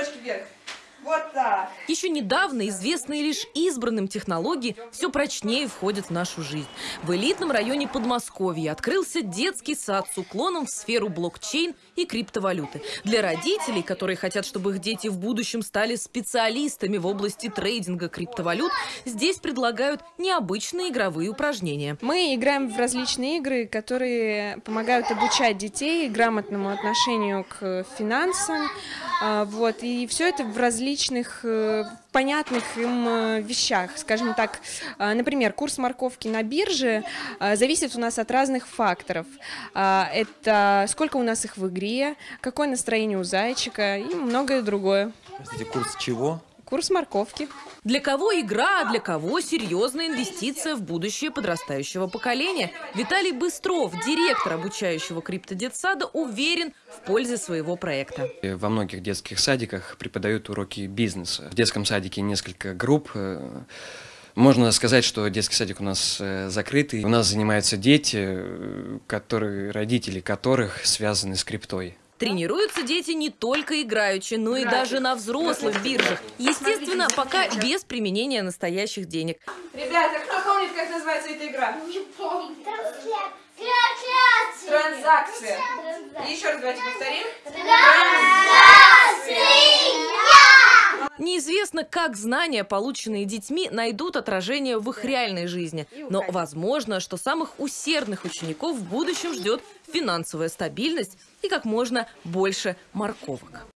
носочки вверх. Вот так. Еще недавно известные лишь избранным технологии все прочнее входят в нашу жизнь. В элитном районе Подмосковья открылся детский сад с уклоном в сферу блокчейн и криптовалюты. Для родителей, которые хотят, чтобы их дети в будущем стали специалистами в области трейдинга криптовалют, здесь предлагают необычные игровые упражнения. Мы играем в различные игры, которые помогают обучать детей грамотному отношению к финансам. А, Вот, и все это в различных э, понятных им э, вещах. Скажем так, а, например, курс морковки на бирже зависит у нас от разных факторов. А, Это сколько у нас их в игре, какое настроение у зайчика и многое другое. Простите, курс чего? Курс морковки. Для кого игра, а для кого серьезная инвестиция в будущее подрастающего поколения? Виталий Быстров, директор обучающего криптодетсада, уверен в пользе своего проекта. Во многих детских садиках преподают уроки бизнеса. В детском садике несколько групп. э, Можно сказать, что детский садик у нас э, закрытый. У нас занимаются дети, э, которые, родители которых связаны с криптой. Тренируются дети не только играючи, но и даже на взрослых биржах. Естественно, пока без применения настоящих денег. Ребята, кто помнит, как называется эта игра? Трансляция. Транзакция. И еще раз давайте повторим. Неизвестно, как знания, полученные детьми, найдут отражение в их реальной жизни. Но возможно, что самых усердных учеников в будущем ждет финансовая стабильность и как можно больше морковок.